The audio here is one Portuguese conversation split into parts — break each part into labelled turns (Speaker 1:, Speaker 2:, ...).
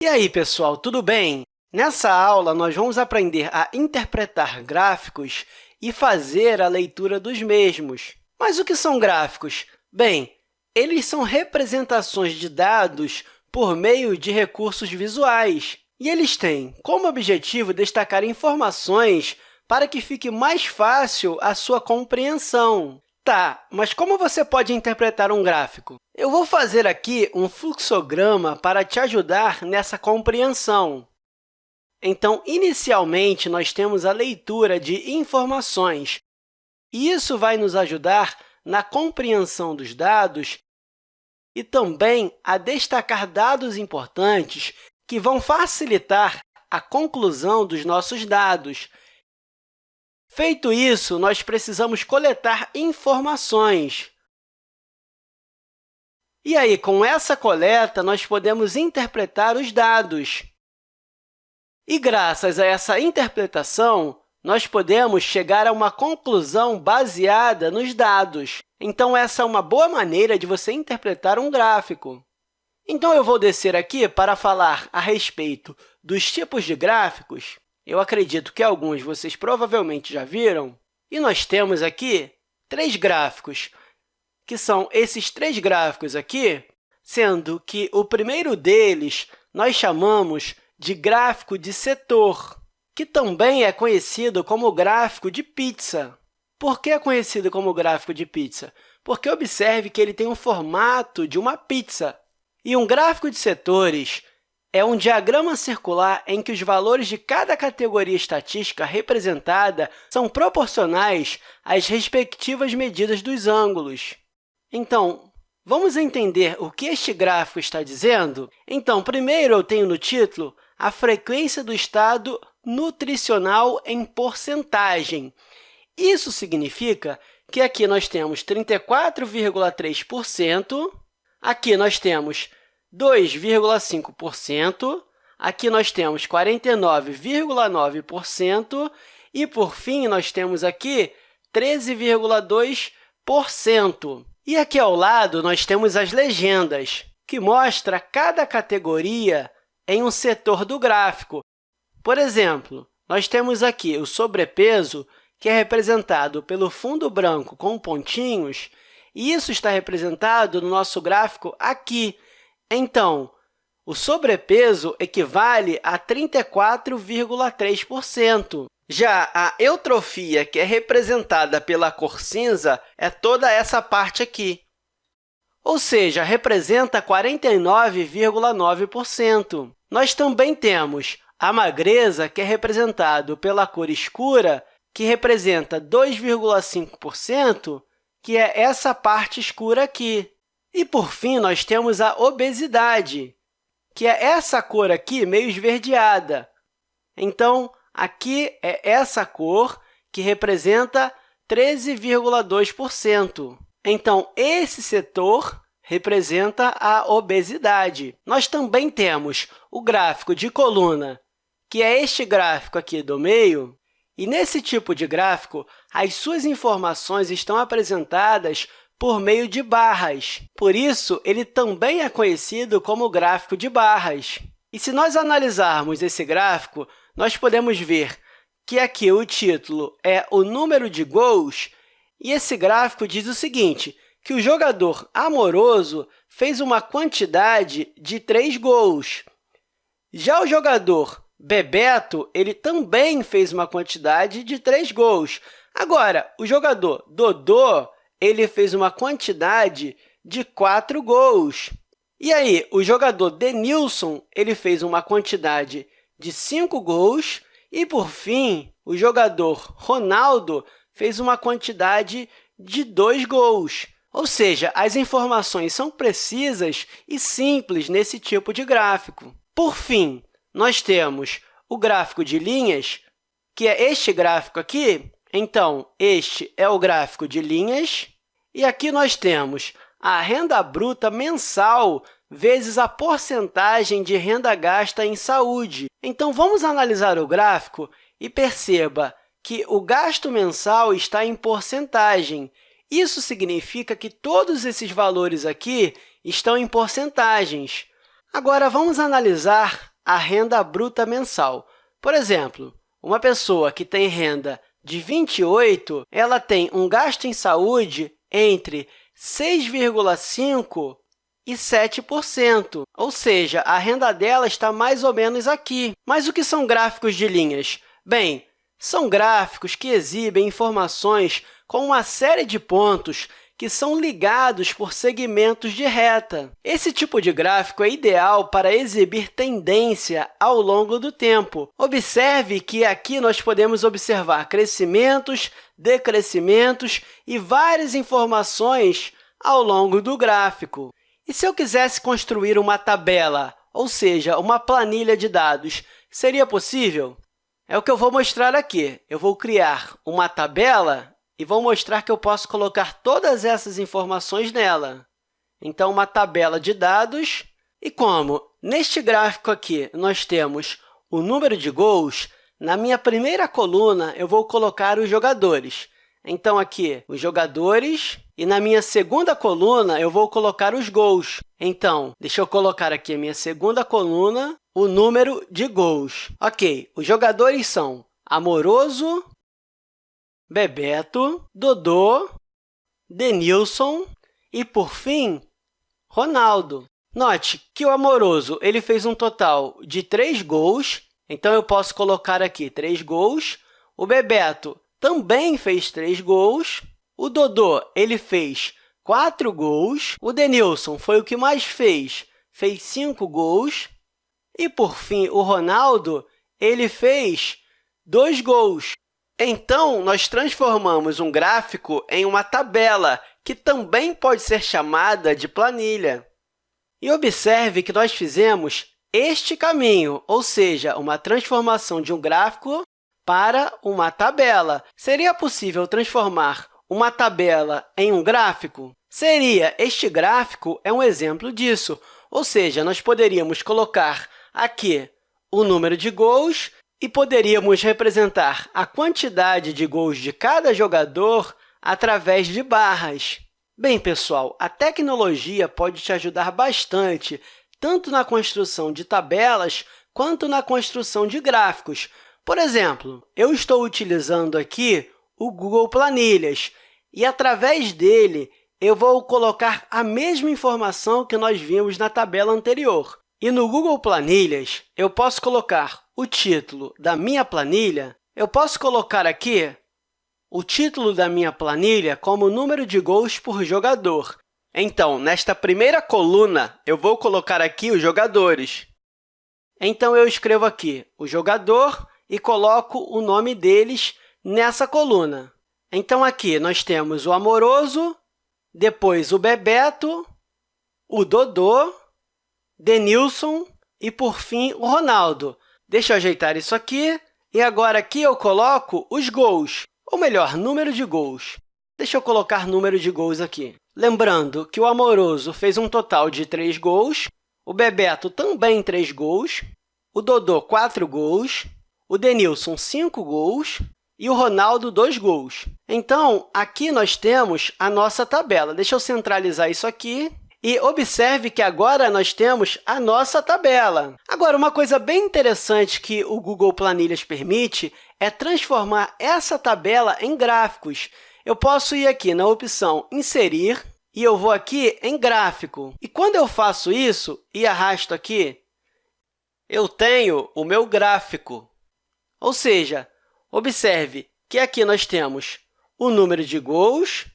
Speaker 1: E aí, pessoal, tudo bem? Nessa aula, nós vamos aprender a interpretar gráficos e fazer a leitura dos mesmos. Mas o que são gráficos? Bem, eles são representações de dados por meio de recursos visuais, e eles têm como objetivo destacar informações para que fique mais fácil a sua compreensão. Tá, mas como você pode interpretar um gráfico? Eu vou fazer aqui um fluxograma para te ajudar nessa compreensão. Então, inicialmente, nós temos a leitura de informações, e isso vai nos ajudar na compreensão dos dados e também a destacar dados importantes que vão facilitar a conclusão dos nossos dados, Feito isso, nós precisamos coletar informações. E aí, com essa coleta, nós podemos interpretar os dados. E, graças a essa interpretação, nós podemos chegar a uma conclusão baseada nos dados. Então, essa é uma boa maneira de você interpretar um gráfico. Então, eu vou descer aqui para falar a respeito dos tipos de gráficos eu acredito que alguns vocês provavelmente já viram. E nós temos aqui três gráficos, que são esses três gráficos aqui, sendo que o primeiro deles nós chamamos de gráfico de setor, que também é conhecido como gráfico de pizza. Por que é conhecido como gráfico de pizza? Porque observe que ele tem um formato de uma pizza. E um gráfico de setores é um diagrama circular em que os valores de cada categoria estatística representada são proporcionais às respectivas medidas dos ângulos. Então, vamos entender o que este gráfico está dizendo? Então, primeiro, eu tenho no título a frequência do estado nutricional em porcentagem. Isso significa que aqui nós temos 34,3%, aqui nós temos 2,5%, aqui nós temos 49,9% e, por fim, nós temos aqui 13,2%. E aqui ao lado, nós temos as legendas, que mostra cada categoria em um setor do gráfico. Por exemplo, nós temos aqui o sobrepeso, que é representado pelo fundo branco com pontinhos, e isso está representado no nosso gráfico aqui, então, o sobrepeso equivale a 34,3%. Já a eutrofia, que é representada pela cor cinza, é toda essa parte aqui, ou seja, representa 49,9%. Nós também temos a magreza, que é representado pela cor escura, que representa 2,5%, que é essa parte escura aqui. E, por fim, nós temos a obesidade, que é essa cor aqui, meio esverdeada. Então, aqui é essa cor que representa 13,2%. Então, esse setor representa a obesidade. Nós também temos o gráfico de coluna, que é este gráfico aqui do meio, e nesse tipo de gráfico, as suas informações estão apresentadas por meio de barras. Por isso, ele também é conhecido como gráfico de barras. E se nós analisarmos esse gráfico, nós podemos ver que aqui o título é o número de gols, e esse gráfico diz o seguinte, que o jogador amoroso fez uma quantidade de três gols. Já o jogador Bebeto ele também fez uma quantidade de três gols. Agora, o jogador Dodô ele fez uma quantidade de 4 gols. E aí, o jogador Denilson ele fez uma quantidade de 5 gols. E, por fim, o jogador Ronaldo fez uma quantidade de 2 gols. Ou seja, as informações são precisas e simples nesse tipo de gráfico. Por fim, nós temos o gráfico de linhas, que é este gráfico aqui, então, este é o gráfico de linhas, e aqui nós temos a renda bruta mensal vezes a porcentagem de renda gasta em saúde. Então, vamos analisar o gráfico e perceba que o gasto mensal está em porcentagem. Isso significa que todos esses valores aqui estão em porcentagens. Agora, vamos analisar a renda bruta mensal. Por exemplo, uma pessoa que tem renda de 28, ela tem um gasto em saúde entre 6,5% e 7%, ou seja, a renda dela está mais ou menos aqui. Mas o que são gráficos de linhas? Bem, são gráficos que exibem informações com uma série de pontos que são ligados por segmentos de reta. Esse tipo de gráfico é ideal para exibir tendência ao longo do tempo. Observe que aqui nós podemos observar crescimentos, decrescimentos e várias informações ao longo do gráfico. E se eu quisesse construir uma tabela, ou seja, uma planilha de dados, seria possível? É o que eu vou mostrar aqui. Eu vou criar uma tabela e vou mostrar que eu posso colocar todas essas informações nela. Então, uma tabela de dados. E como neste gráfico aqui nós temos o número de gols, na minha primeira coluna eu vou colocar os jogadores. Então, aqui, os jogadores, e na minha segunda coluna eu vou colocar os gols. Então, deixa eu colocar aqui a minha segunda coluna, o número de gols. Ok, os jogadores são Amoroso, Bebeto, Dodô, Denilson e, por fim, Ronaldo. Note que o Amoroso ele fez um total de três gols, então eu posso colocar aqui três gols. O Bebeto também fez três gols. O Dodô ele fez quatro gols. O Denilson foi o que mais fez, fez cinco gols. E, por fim, o Ronaldo ele fez dois gols. Então, nós transformamos um gráfico em uma tabela, que também pode ser chamada de planilha. E observe que nós fizemos este caminho, ou seja, uma transformação de um gráfico para uma tabela. Seria possível transformar uma tabela em um gráfico? Seria. Este gráfico é um exemplo disso, ou seja, nós poderíamos colocar aqui o número de gols e poderíamos representar a quantidade de gols de cada jogador através de barras. Bem, pessoal, a tecnologia pode te ajudar bastante, tanto na construção de tabelas quanto na construção de gráficos. Por exemplo, eu estou utilizando aqui o Google Planilhas, e, através dele, eu vou colocar a mesma informação que nós vimos na tabela anterior. E no Google Planilhas, eu posso colocar o título da minha planilha, eu posso colocar aqui o título da minha planilha como número de gols por jogador. Então, nesta primeira coluna, eu vou colocar aqui os jogadores. Então, eu escrevo aqui o jogador e coloco o nome deles nessa coluna. Então, aqui nós temos o Amoroso, depois o Bebeto, o Dodô, Denilson e, por fim, o Ronaldo. Deixa eu ajeitar isso aqui. E agora, aqui eu coloco os gols, ou melhor, número de gols. Deixa eu colocar número de gols aqui. Lembrando que o Amoroso fez um total de 3 gols, o Bebeto também 3 gols, o Dodô 4 gols, o Denilson 5 gols e o Ronaldo 2 gols. Então, aqui nós temos a nossa tabela. Deixa eu centralizar isso aqui e observe que agora nós temos a nossa tabela. Agora, uma coisa bem interessante que o Google Planilhas permite é transformar essa tabela em gráficos. Eu posso ir aqui na opção Inserir e eu vou aqui em Gráfico. E quando eu faço isso e arrasto aqui, eu tenho o meu gráfico. Ou seja, observe que aqui nós temos o número de gols,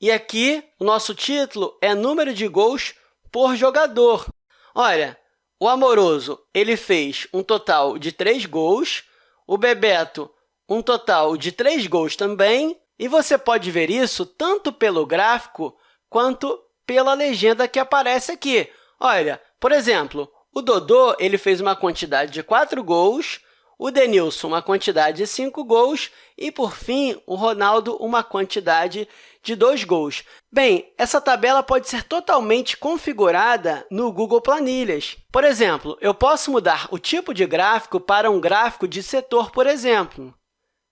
Speaker 1: e aqui, o nosso título é número de gols por jogador. Olha, o Amoroso ele fez um total de 3 gols, o Bebeto um total de 3 gols também, e você pode ver isso tanto pelo gráfico quanto pela legenda que aparece aqui. Olha, por exemplo, o Dodô ele fez uma quantidade de 4 gols, o Denilson uma quantidade de 5 gols e, por fim, o Ronaldo uma quantidade de dois gols. Bem, essa tabela pode ser totalmente configurada no Google Planilhas. Por exemplo, eu posso mudar o tipo de gráfico para um gráfico de setor, por exemplo.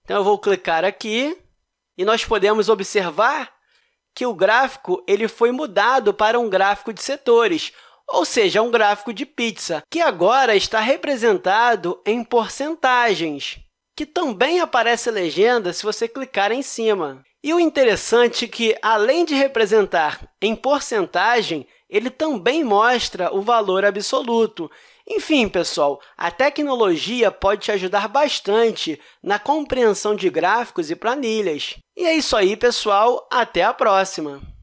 Speaker 1: Então, eu vou clicar aqui e nós podemos observar que o gráfico ele foi mudado para um gráfico de setores, ou seja, um gráfico de pizza, que agora está representado em porcentagens, que também aparece legenda se você clicar em cima. E o interessante é que, além de representar em porcentagem, ele também mostra o valor absoluto. Enfim, pessoal, a tecnologia pode te ajudar bastante na compreensão de gráficos e planilhas. E é isso aí, pessoal. Até a próxima!